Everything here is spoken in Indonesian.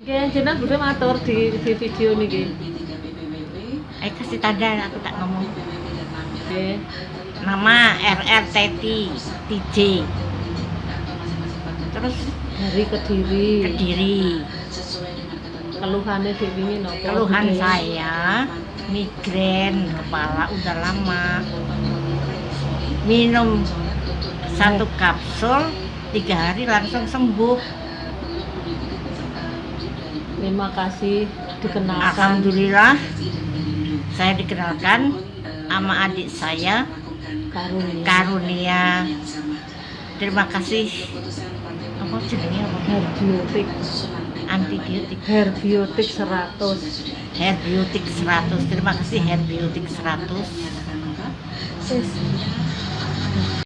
Nggih, jenengan Budi matur di di video niki. Eh kasih tanda aku tak ngomong. Nggih. Nama RR Teti TJ. Terus Dari Kediri. Kediri. Keluhannya wingi napa? Keluhan Nggih. saya migrain kepala udah lama. Minum satu kapsul tiga hari langsung sembuh. Terima kasih dikenalkan. Alhamdulillah saya dikenalkan sama adik saya Karunia. Karunia. Terima kasih. Apa jenenge apa? Herbiotik. Antibiotik. Herbiotik 100. Herbiotik 100. Terima kasih Herbiotik 100. Wis.